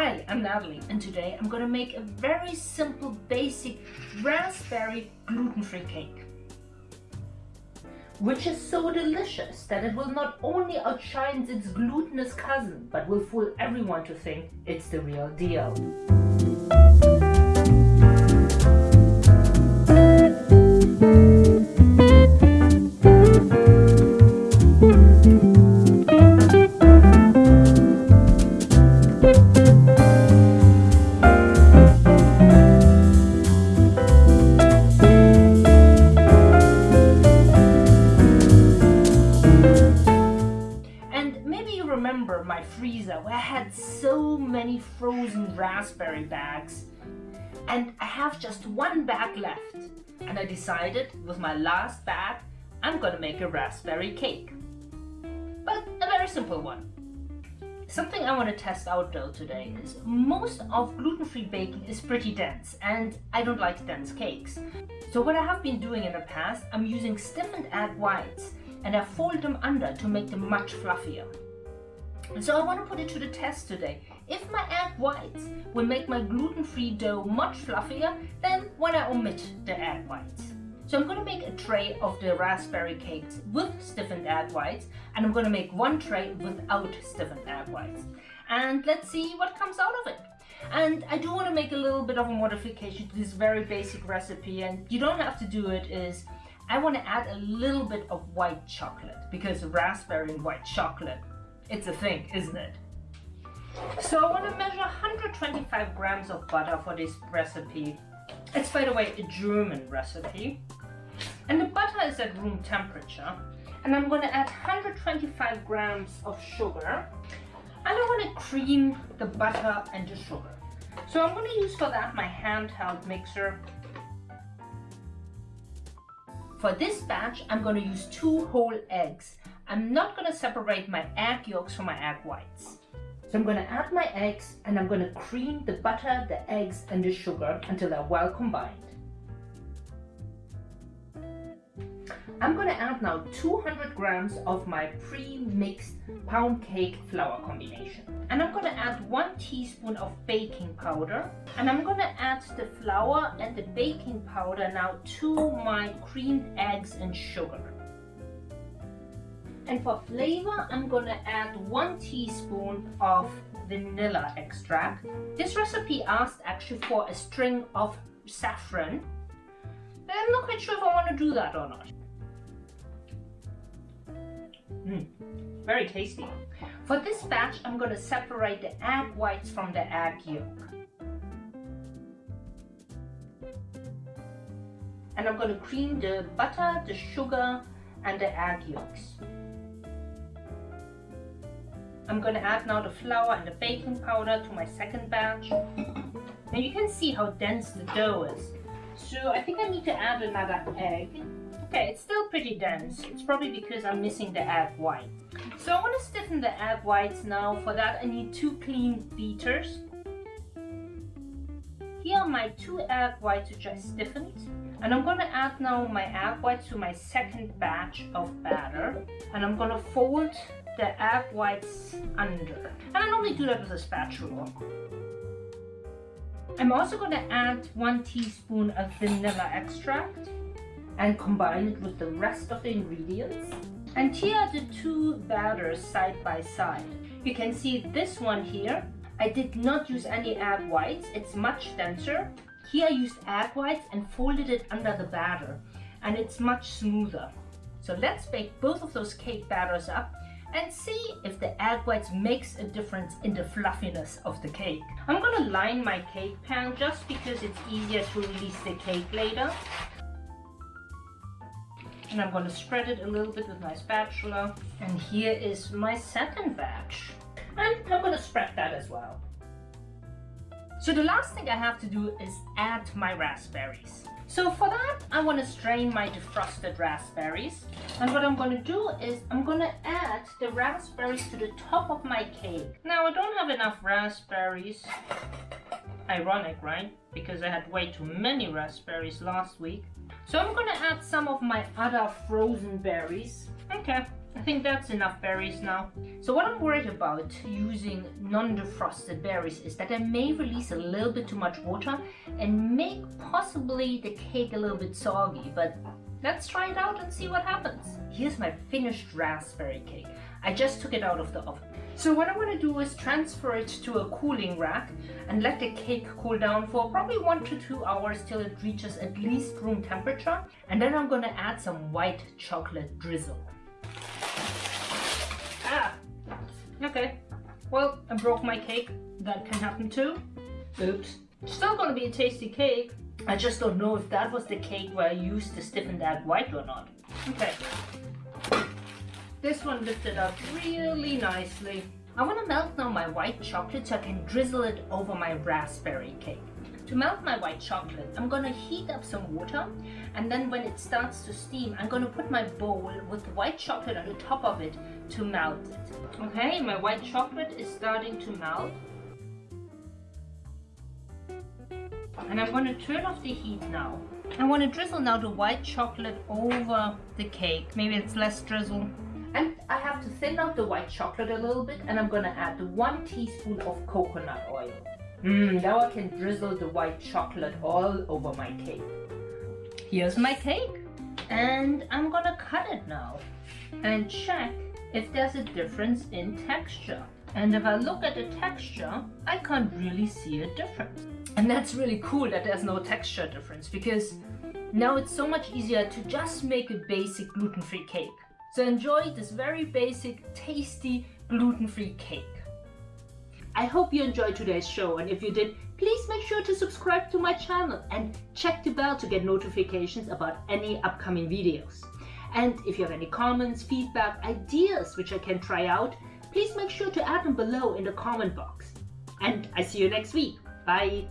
Hi, I'm Natalie and today I'm gonna make a very simple basic raspberry gluten-free cake which is so delicious that it will not only outshine its glutinous cousin but will fool everyone to think it's the real deal. My freezer where I had so many frozen raspberry bags and I have just one bag left and I decided with my last bag I'm gonna make a raspberry cake but a very simple one Something I want to test out though today is most of gluten-free baking is pretty dense and I don't like dense cakes. So what I have been doing in the past, I'm using stiffened egg whites and I fold them under to make them much fluffier. And so I want to put it to the test today. If my egg whites will make my gluten-free dough much fluffier, than when I omit the egg whites. So I'm going to make a tray of the raspberry cakes with stiffened egg whites and I'm going to make one tray without stiffened egg whites. And let's see what comes out of it. And I do want to make a little bit of a modification to this very basic recipe and you don't have to do it is I want to add a little bit of white chocolate because raspberry and white chocolate it's a thing, isn't it? So I want to measure 125 grams of butter for this recipe. It's, by the way, a German recipe. And the butter is at room temperature. And I'm going to add 125 grams of sugar. And I want to cream the butter and the sugar. So I'm going to use for that my handheld mixer. For this batch, I'm going to use two whole eggs. I'm not going to separate my egg yolks from my egg whites. So I'm going to add my eggs and I'm going to cream the butter, the eggs and the sugar until they're well combined. I'm going to add now 200 grams of my pre-mixed pound cake flour combination. And I'm going to add one teaspoon of baking powder. And I'm going to add the flour and the baking powder now to my creamed eggs and sugar. And for flavor, I'm gonna add one teaspoon of vanilla extract. This recipe asked actually for a string of saffron. But I'm not quite sure if I want to do that or not. Mm, very tasty. For this batch, I'm going to separate the egg whites from the egg yolk. And I'm going to cream the butter, the sugar, and the egg yolks. I'm going to add now the flour and the baking powder to my second batch. And you can see how dense the dough is. So I think I need to add another egg. Okay, it's still pretty dense. It's probably because I'm missing the egg white. So I want to stiffen the egg whites now. For that I need two clean beaters. Here are my two egg whites which I stiffened. And I'm going to add now my egg whites to my second batch of batter. And I'm going to fold the egg whites under. And I normally do that with a spatula. I'm also going to add one teaspoon of vanilla extract and combine it with the rest of the ingredients. And here are the two batters side by side. You can see this one here. I did not use any egg whites. It's much denser. Here I used egg whites and folded it under the batter and it's much smoother. So let's bake both of those cake batters up and see if the egg whites makes a difference in the fluffiness of the cake. I'm gonna line my cake pan just because it's easier to release the cake later. And I'm gonna spread it a little bit with my spatula. And here is my second batch. And I'm gonna spread that as well. So the last thing I have to do is add my raspberries. So for that, I want to strain my defrosted raspberries. And what I'm going to do is I'm going to add the raspberries to the top of my cake. Now I don't have enough raspberries. Ironic, right? Because I had way too many raspberries last week. So I'm going to add some of my other frozen berries. Okay, I think that's enough berries now. So what I'm worried about using non-defrosted berries is that I may release a little bit too much water and make possibly the cake a little bit soggy, but let's try it out and see what happens. Here's my finished raspberry cake. I just took it out of the oven. So what I want to do is transfer it to a cooling rack and let the cake cool down for probably one to two hours till it reaches at least room temperature. And then I'm going to add some white chocolate drizzle. Okay. Well, I broke my cake. That can happen too. Oops. Still gonna be a tasty cake. I just don't know if that was the cake where I used the stiffened egg white or not. Okay. This one lifted up really nicely. I want to melt now my white chocolate so I can drizzle it over my raspberry cake. To melt my white chocolate, I'm going to heat up some water and then when it starts to steam, I'm going to put my bowl with the white chocolate on the top of it to melt it. Okay, my white chocolate is starting to melt. And I'm going to turn off the heat now. I want to drizzle now the white chocolate over the cake. Maybe it's less drizzle. And I have to thin out the white chocolate a little bit and I'm gonna add one teaspoon of coconut oil. Mmm, now I can drizzle the white chocolate all over my cake. Here's my cake. And I'm gonna cut it now and check if there's a difference in texture. And if I look at the texture, I can't really see a difference. And that's really cool that there's no texture difference because now it's so much easier to just make a basic gluten-free cake. So enjoy this very basic, tasty, gluten-free cake. I hope you enjoyed today's show and if you did, please make sure to subscribe to my channel and check the bell to get notifications about any upcoming videos. And if you have any comments, feedback, ideas which I can try out, please make sure to add them below in the comment box. And I see you next week. Bye!